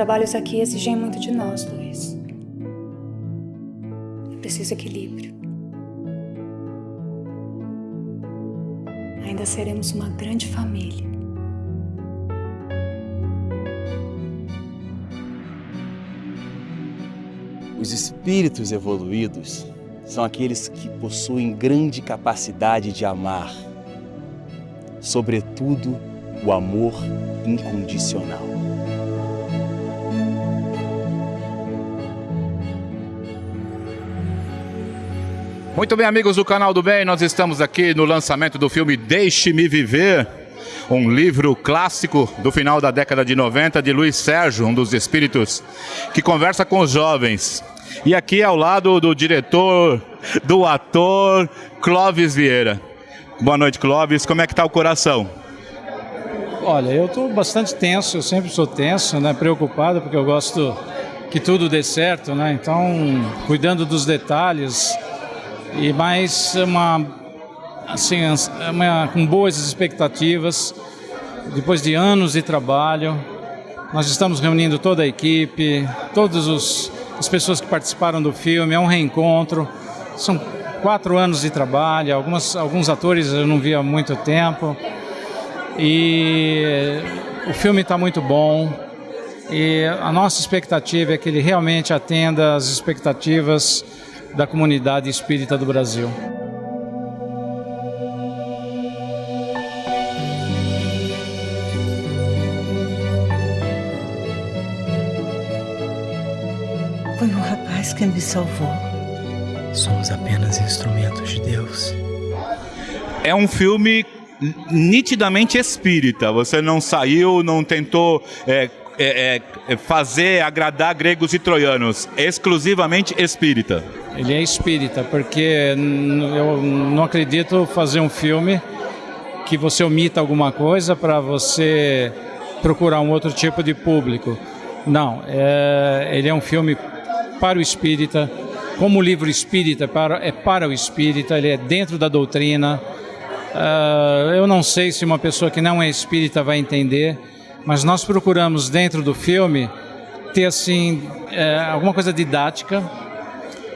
trabalhos aqui exigem muito de nós, Luiz. É preciso equilíbrio. Ainda seremos uma grande família. Os espíritos evoluídos são aqueles que possuem grande capacidade de amar, sobretudo o amor incondicional. Muito bem, amigos do Canal do Bem, nós estamos aqui no lançamento do filme Deixe-me Viver, um livro clássico do final da década de 90 de Luiz Sérgio, um dos espíritos que conversa com os jovens. E aqui ao lado do diretor, do ator Clóvis Vieira. Boa noite, Clóvis. Como é que está o coração? Olha, eu estou bastante tenso, eu sempre sou tenso, né? preocupado, porque eu gosto que tudo dê certo, né? Então, cuidando dos detalhes e mais uma, assim, uma, com boas expectativas, depois de anos de trabalho, nós estamos reunindo toda a equipe, todas as pessoas que participaram do filme, é um reencontro, são quatro anos de trabalho, algumas, alguns atores eu não vi há muito tempo, e o filme está muito bom. E a nossa expectativa é que ele realmente atenda às expectativas da comunidade espírita do Brasil. Foi um rapaz que me salvou. Somos apenas instrumentos de Deus. É um filme nitidamente espírita. Você não saiu, não tentou é, é, é, fazer agradar gregos e troianos. É exclusivamente espírita. Ele é espírita, porque eu não acredito fazer um filme que você omita alguma coisa para você procurar um outro tipo de público. Não, é, ele é um filme para o espírita, como o livro espírita é para, é para o espírita, ele é dentro da doutrina, Uh, eu não sei se uma pessoa que não é espírita vai entender, mas nós procuramos dentro do filme ter assim é, alguma coisa didática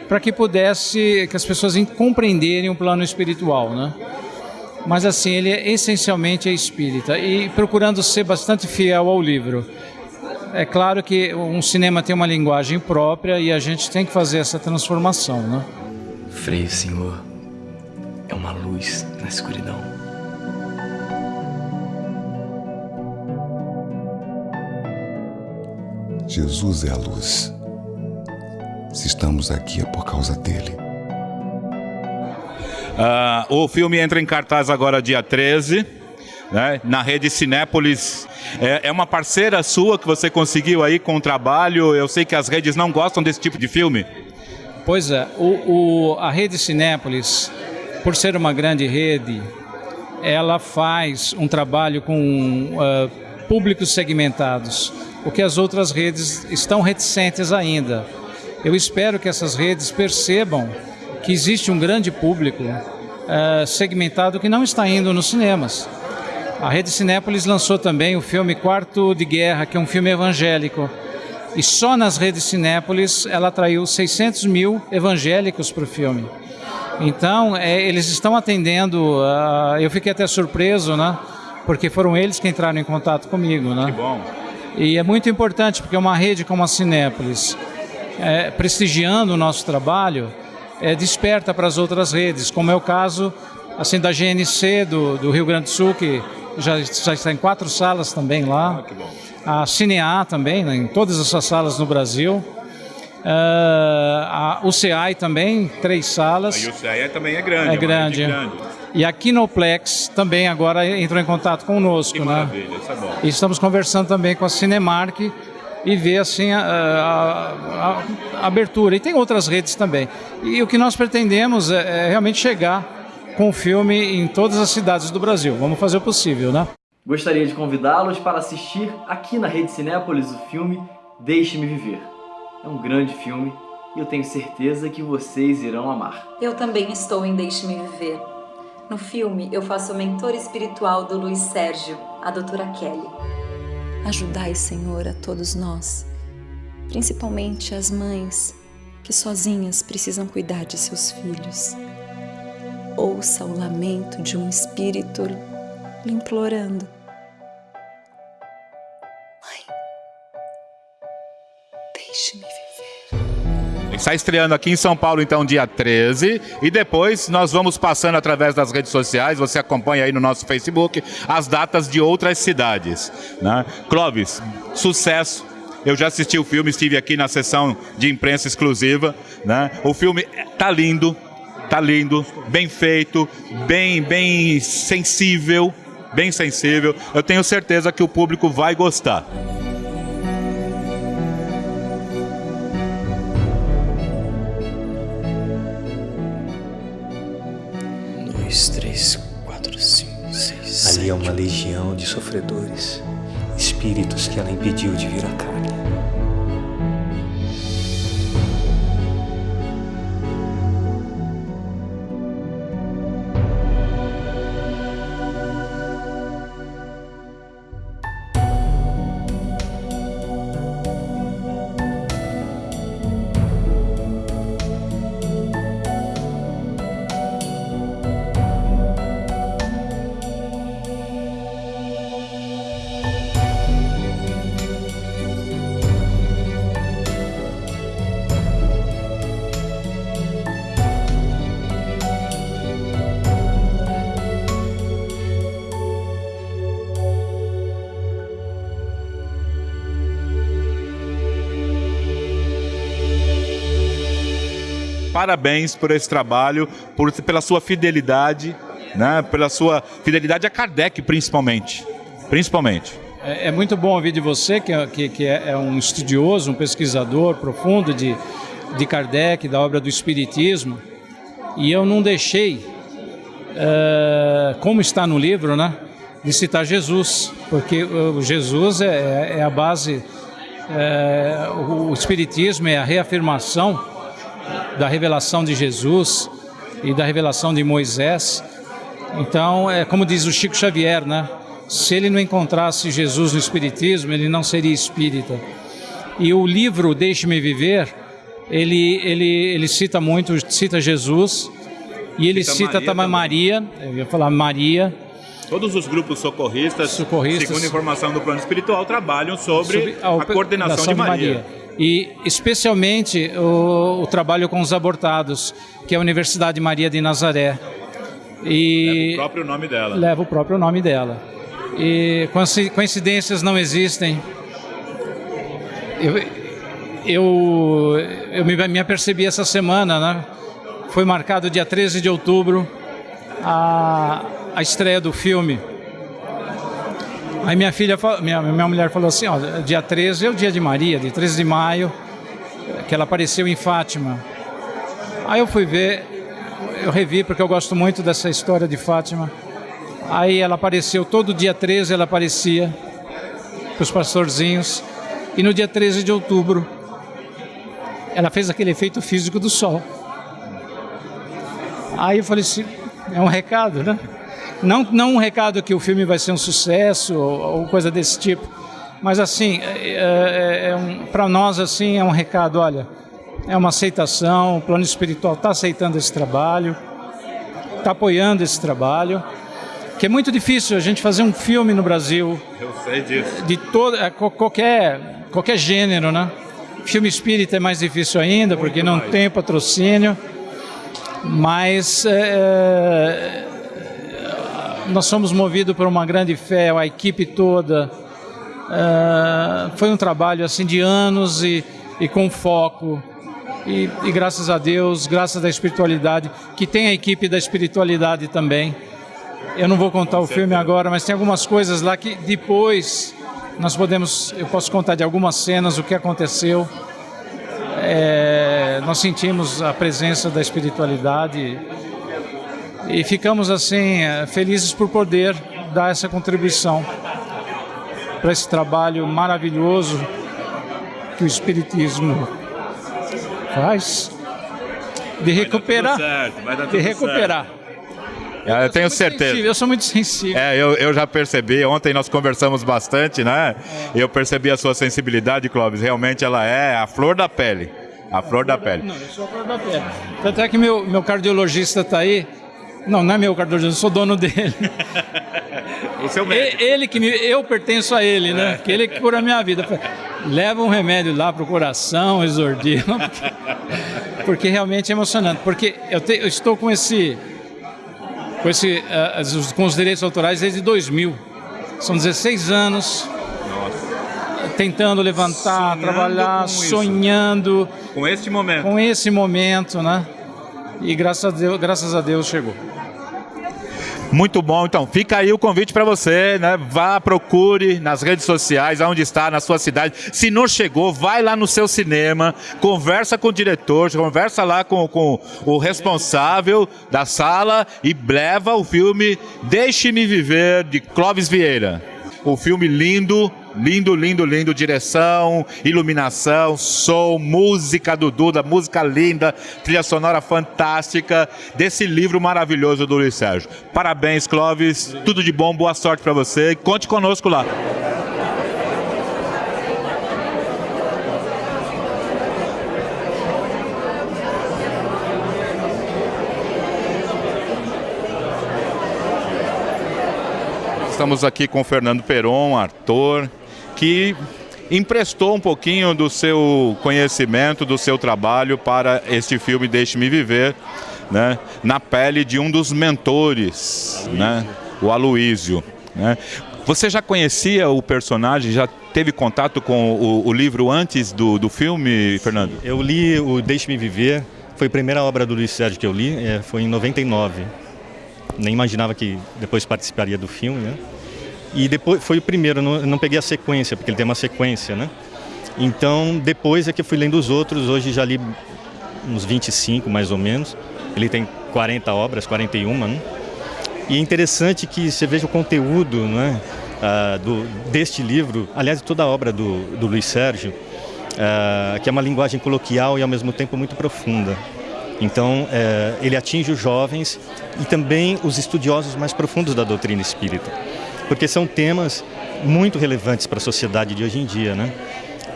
para que pudesse que as pessoas compreenderem o plano espiritual, né? Mas assim ele é, essencialmente é espírita e procurando ser bastante fiel ao livro. É claro que um cinema tem uma linguagem própria e a gente tem que fazer essa transformação, né? Frei, Senhor, é uma luz na escuridão. Jesus é a luz. Se estamos aqui é por causa dele. Uh, o filme entra em cartaz agora dia 13, né, na rede Cinépolis. É, é, uma parceira sua que você conseguiu aí com o trabalho. Eu sei que as redes não gostam desse tipo de filme. Pois é, o, o a rede Cinépolis por ser uma grande rede, ela faz um trabalho com uh, públicos segmentados, o que as outras redes estão reticentes ainda. Eu espero que essas redes percebam que existe um grande público uh, segmentado que não está indo nos cinemas. A Rede Cinépolis lançou também o filme Quarto de Guerra, que é um filme evangélico. E só nas redes Cinépolis ela atraiu 600 mil evangélicos para o filme. Então, é, eles estão atendendo, uh, eu fiquei até surpreso, né? Porque foram eles que entraram em contato comigo, né? Que bom. E é muito importante, porque uma rede como a Cinépolis, é, prestigiando o nosso trabalho, é, desperta para as outras redes, como é o caso assim da GNC do, do Rio Grande do Sul, que já, já está em quatro salas também lá. Ah, a Cinear também, né, em todas essas salas no Brasil. Uh, a UCI também, três salas. A UCI também é grande. É, é grande. grande. E a Kinoplex também agora entrou em contato conosco. Que né? maravilha, isso é bom. E estamos conversando também com a Cinemark e ver assim a, a, a, abertura. E tem outras redes também. E o que nós pretendemos é, é realmente chegar com o filme em todas as cidades do Brasil. Vamos fazer o possível, né? Gostaria de convidá-los para assistir aqui na Rede Cinépolis o filme Deixe-me Viver. É um grande filme e eu tenho certeza que vocês irão amar. Eu também estou em Deixe-me Viver. No filme, eu faço o mentor espiritual do Luiz Sérgio, a doutora Kelly. Ajudai, Senhor, a todos nós principalmente as mães que sozinhas precisam cuidar de seus filhos. Ouça o lamento de um espírito lhe implorando. Está estreando aqui em São Paulo, então, dia 13. E depois nós vamos passando através das redes sociais. Você acompanha aí no nosso Facebook as datas de outras cidades. Né? Clóvis, sucesso. Eu já assisti o filme, estive aqui na sessão de imprensa exclusiva. Né? O filme tá lindo, tá lindo, bem feito, bem, bem sensível, bem sensível. Eu tenho certeza que o público vai gostar. Ali é uma legião de sofredores, espíritos que ela impediu de vir à carne. Parabéns por esse trabalho, por, pela sua fidelidade, né? pela sua fidelidade a Kardec, principalmente. Principalmente. É, é muito bom ouvir de você, que, é, que, que é, é um estudioso, um pesquisador profundo de, de Kardec, da obra do Espiritismo, e eu não deixei, uh, como está no livro, né, de citar Jesus, porque o Jesus é, é a base, é, o Espiritismo é a reafirmação da revelação de Jesus e da revelação de Moisés. Então, é como diz o Chico Xavier, né? Se ele não encontrasse Jesus no Espiritismo, ele não seria espírita. E o livro Deixe-me Viver, ele, ele, ele cita muito, cita Jesus, e ele cita, cita também Maria, eu ia falar Maria. Todos os grupos socorristas, socorristas segundo informação do plano espiritual, trabalham sobre, sobre a, a, coordenação de Maria. De Maria e especialmente o, o, trabalho com os abortados, que é a Universidade Maria de Nazaré. E leva o próprio nome dela. Leva o próprio nome dela. E coincidências não existem. Eu, eu, eu me, me apercebi essa semana, né? Foi marcado dia 13 de outubro a, a estreia do filme. Aí minha filha, minha, minha mulher falou assim, ó, dia 13 é o dia de Maria, de 13 de maio, que ela apareceu em Fátima. Aí eu fui ver, eu revi porque eu gosto muito dessa história de Fátima. Aí ela apareceu, todo dia 13 ela aparecia para os pastorzinhos. E no dia 13 de outubro, ela fez aquele efeito físico do sol. Aí eu falei assim, é um recado, né? Não, não um recado que o filme vai ser um sucesso ou, ou coisa desse tipo, mas assim, é, é, é um, para nós assim é um recado, olha, é uma aceitação, o plano espiritual está aceitando esse trabalho, está apoiando esse trabalho, que é muito difícil a gente fazer um filme no Brasil. Eu sei disso. De todo, é, qualquer, qualquer gênero, né? Filme espírita é mais difícil ainda, muito porque não mais. tem patrocínio. Mas é, nós somos movidos por uma grande fé, a equipe toda. Uh, foi um trabalho assim de anos e, e com foco. E, e, graças a Deus, graças à espiritualidade, que tem a equipe da espiritualidade também. Eu não vou contar o filme agora, mas tem algumas coisas lá que depois nós podemos, eu posso contar de algumas cenas o que aconteceu. É, nós sentimos a presença da espiritualidade e ficamos assim eh, felizes por poder dar essa contribuição para esse trabalho maravilhoso que o Espiritismo faz de recuperar, certo, de recuperar. Eu tenho certeza. Sensível, eu sou muito sensível. É, eu, eu já percebi. Ontem nós conversamos bastante, né? É. Eu percebi a sua sensibilidade, Clóvis. Realmente ela é a flor da pele. A flor da pele. Não, eu sou a flor da pele. Tanto é que meu, meu cardiologista está aí. Não, não é meu cardiologista, eu sou dono dele. o seu médico. Ele que me, eu pertenço a ele, né? É. Que ele que cura a minha vida. Leva um remédio lá para o coração, exordio. Porque, porque realmente é emocionante. Porque eu, te, eu estou com esse com, esse, uh, com os direitos autorais desde 2000. São 16 anos Nossa. tentando levantar, sonhando trabalhar, com sonhando. Com este momento. Com esse momento, né? E graças a Deus, graças a Deus chegou. Muito bom, então fica aí o convite para você, né? Vá, procure nas redes sociais, aonde está, na sua cidade. Se não chegou, vai lá no seu cinema, conversa com o diretor, conversa lá com, com o responsável da sala e leva o filme Deixe-me Viver, de Clóvis Vieira. O filme lindo, Lindo, lindo, lindo. Direção, iluminação, som, música do Duda, música linda, trilha sonora fantástica desse livro maravilhoso do Luiz Sérgio. Parabéns, Clóvis. Tudo de bom, boa sorte para você. Conte conosco lá. Estamos aqui com o Fernando Peron, ator, que emprestou um pouquinho do seu conhecimento, do seu trabalho para este filme Deixe-me Viver, né, na pele de um dos mentores, né, o Aloísio. Né. Você já conhecia o personagem, já teve contato com o, o livro antes do, do filme, Fernando? Eu li o Deixe-me Viver, foi a primeira obra do Luiz Sérgio que eu li, é, foi em 99. Nem imaginava que depois participaria do filme, né? E depois foi o primeiro, não, não peguei a sequência, porque ele tem uma sequência, né? Então, depois é que eu fui lendo os outros, hoje já li uns 25 mais ou menos. Ele tem 40 obras, 41, né? E é interessante que você veja o conteúdo né, uh, do, deste livro, aliás, toda a obra do, do Luiz Sérgio, uh, que é uma linguagem coloquial e ao mesmo tempo muito profunda. Então, uh, ele atinge os jovens e também os estudiosos mais profundos da doutrina espírita porque são temas muito relevantes para a sociedade de hoje em dia. Né?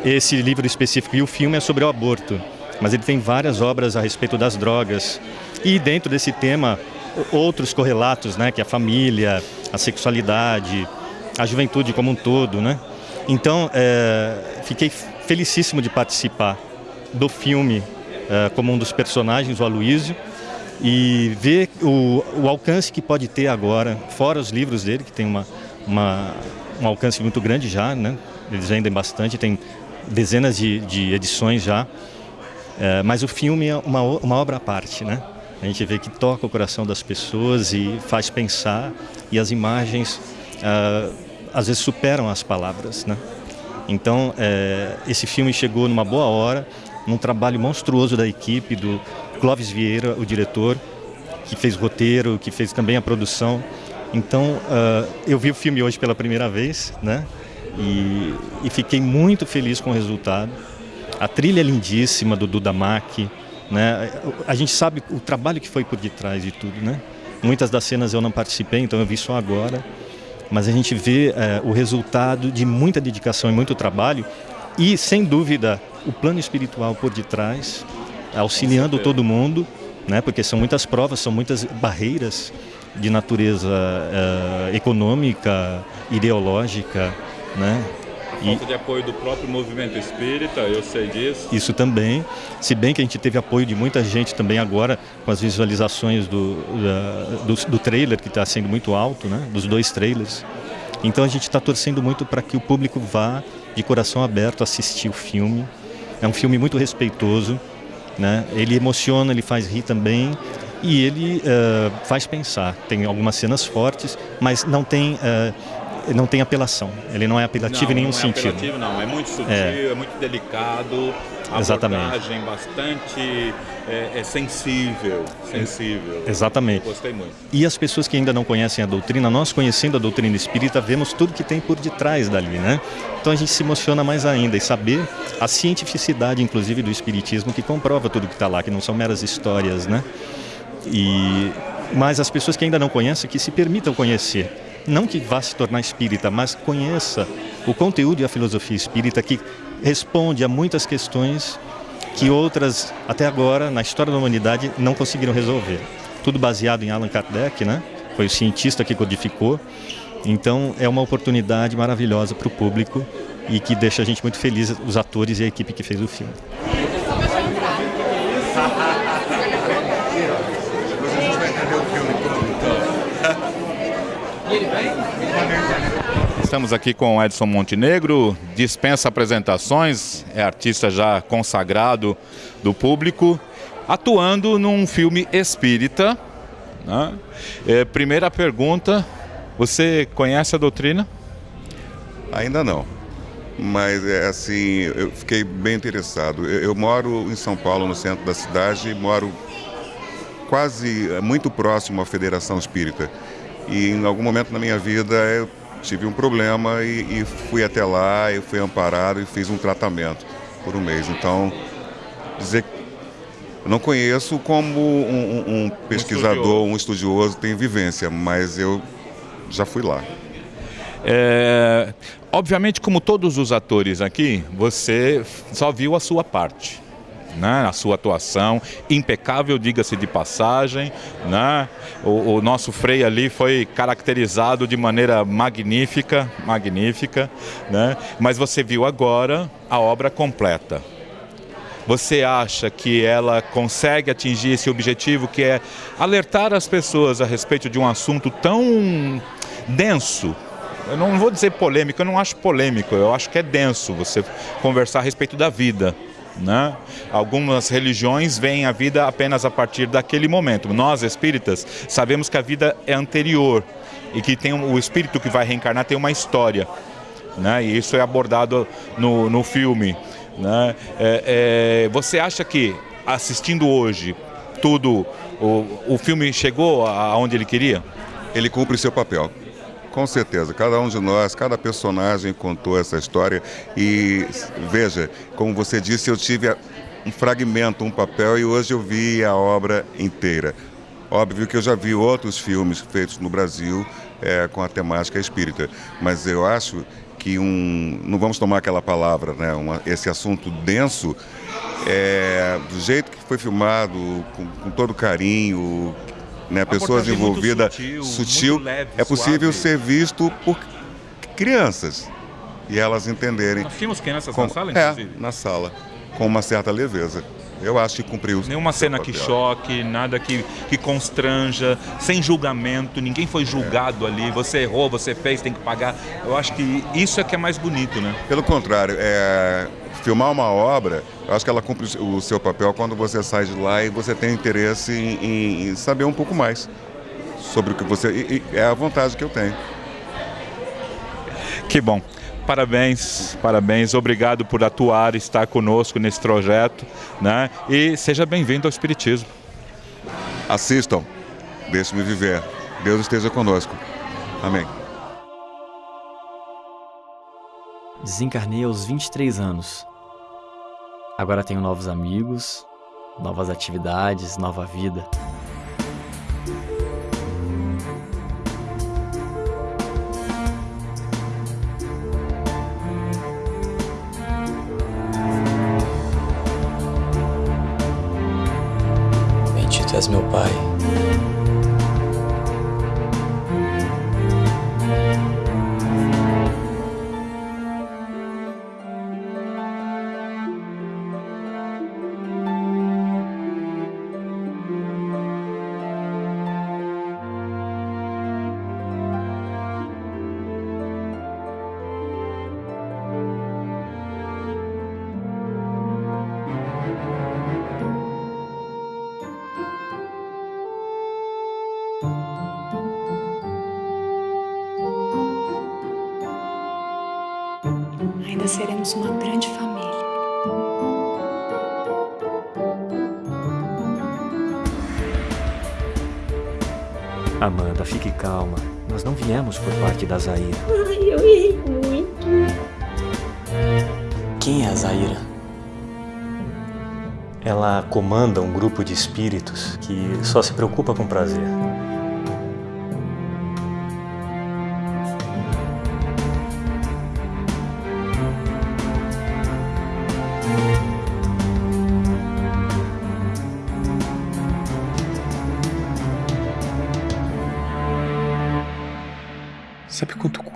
Esse livro específico e o filme é sobre o aborto, mas ele tem várias obras a respeito das drogas. E dentro desse tema, outros correlatos, né? que é a família, a sexualidade, a juventude como um todo. Né? Então, é, fiquei felicíssimo de participar do filme é, como um dos personagens, o Aloísio, e ver o, o alcance que pode ter agora, fora os livros dele, que tem uma, uma, um alcance muito grande já, né? eles vendem bastante, tem dezenas de, de edições já, é, mas o filme é uma, uma obra à parte, né? A gente vê que toca o coração das pessoas e faz pensar, e as imagens é, às vezes superam as palavras, né? Então, é, esse filme chegou numa boa hora, num trabalho monstruoso da equipe, do Clóvis Vieira, o diretor, que fez roteiro, que fez também a produção. Então, uh, eu vi o filme hoje pela primeira vez, né? E, e, fiquei muito feliz com o resultado. A trilha é lindíssima do Duda Mack, né? A gente sabe o trabalho que foi por detrás de tudo, né? Muitas das cenas eu não participei, então eu vi só agora. Mas a gente vê uh, o resultado de muita dedicação e muito trabalho e, sem dúvida, o plano espiritual por detrás, auxiliando todo mundo, né? porque são muitas provas, são muitas barreiras de natureza uh, econômica, ideológica, né? A falta de apoio do próprio movimento espírita, eu sei disso. Isso também, se bem que a gente teve apoio de muita gente também agora com as visualizações do, do, do trailer, que está sendo muito alto, né? dos dois trailers. Então a gente está torcendo muito para que o público vá de coração aberto assistir o filme. É um filme muito respeitoso, né? ele emociona, ele faz rir também e ele uh, faz pensar. Tem algumas cenas fortes, mas não tem, uh, não tem apelação. Ele não é apelativo não, em nenhum não é sentido. Apelativo, não, é muito sutil, é, é muito delicado. A Exatamente. abordagem bastante é, é, sensível, sensível. Exatamente. gostei muito. E as pessoas que ainda não conhecem a doutrina, nós conhecendo a doutrina espírita, vemos tudo que tem por detrás dali, né? Então a gente se emociona mais ainda e saber a cientificidade, inclusive, do espiritismo que comprova tudo que está lá, que não são meras histórias, né? E mas as pessoas que ainda não conhecem, que se permitam conhecer. Não que vá se tornar espírita, mas conheça o conteúdo e a filosofia espírita que responde a muitas questões que outras, até agora, na história da humanidade, não conseguiram resolver. Tudo baseado em Allan Kardec, né? Foi o cientista que codificou. Então, é uma oportunidade maravilhosa para o público e que deixa a gente muito feliz, os atores e a equipe que fez o filme. Estamos aqui com Edson Montenegro, dispensa apresentações, é artista já consagrado do público, atuando num filme espírita. Né? É, primeira pergunta, você conhece a doutrina? Ainda não, mas é assim, eu fiquei bem interessado. Eu, eu moro em São Paulo, no centro da cidade, moro quase muito próximo à Federação Espírita. E em algum momento na minha vida eu tive um problema e, e fui até lá, eu fui amparado e fiz um tratamento por um mês. Então, dizer que não conheço como um, um, um pesquisador, um estudioso tem vivência, mas eu já fui lá. É, obviamente, como todos os atores aqui, você só viu a sua parte né, a sua atuação, impecável, diga-se de passagem. Né? O, o, nosso Frei ali foi caracterizado de maneira magnífica, magnífica, né? mas você viu agora a obra completa. Você acha que ela consegue atingir esse objetivo que é alertar as pessoas a respeito de um assunto tão denso, eu não vou dizer polêmico, eu não acho polêmico, eu acho que é denso você conversar a respeito da vida. Né? Algumas religiões veem a vida apenas a partir daquele momento. Nós, espíritas, sabemos que a vida é anterior e que tem o espírito que vai reencarnar tem uma história. Né? E isso é abordado no, no filme. Né? É, é, você acha que assistindo hoje tudo, o, o filme chegou aonde ele queria? Ele cumpre seu papel. Com certeza, cada um de nós, cada personagem contou essa história e veja, como você disse, eu tive um fragmento, um papel e hoje eu vi a obra inteira. Óbvio que eu já vi outros filmes feitos no Brasil é, com a temática espírita, mas eu acho que um, não vamos tomar aquela palavra, né, uma, esse assunto denso, é, do jeito que foi filmado, com, com todo carinho, né, pessoas envolvidas, sutil, sutil leve, é possível suave. ser visto por crianças e elas entenderem. Nós tínhamos crianças com, na sala, é, inclusive? É, na sala, com uma certa leveza. Eu acho que cumpriu. Nenhuma cena que choque, nada que, que constranja, sem julgamento, ninguém foi julgado é. ali. Você errou, você fez, tem que pagar. Eu acho que isso é que é mais bonito, né? Pelo contrário, é, filmar uma obra, eu acho que ela cumpre o seu papel quando você sai de lá e você tem interesse em, em saber um pouco mais sobre o que você. E, e é a vontade que eu tenho. Que bom. Parabéns, parabéns, obrigado por atuar, estar conosco nesse projeto, né? E seja bem-vindo ao Espiritismo. Assistam, deixe-me viver. Deus esteja conosco. Amém. Desencarnei aos 23 anos. Agora tenho novos amigos, novas atividades, nova vida. Meu Pai. Ainda seremos uma grande família. Amanda, fique calma. Nós não viemos por parte da Zaira. Ai, eu errei muito. Quem é a Zaira? Ela comanda um grupo de espíritos que só se preocupa com prazer.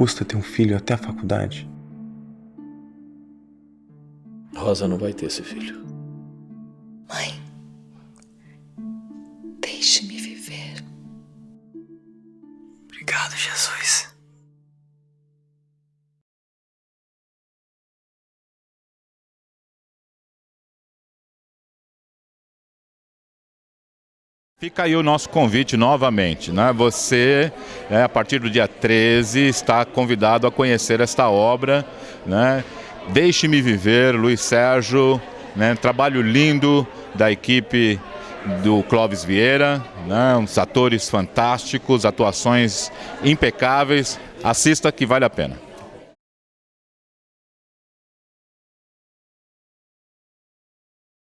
Custa ter um filho até a faculdade? Rosa não vai ter esse filho. Mãe, deixe-me viver. Obrigado, Jesus. Fica aí o nosso convite novamente, né? Você, é, a partir do dia 13, está convidado a conhecer esta obra, né? Deixe-me viver, Luiz Sérgio, né? Trabalho lindo da equipe do Clóvis Vieira, né? Uns atores fantásticos, atuações impecáveis. Assista que vale a pena.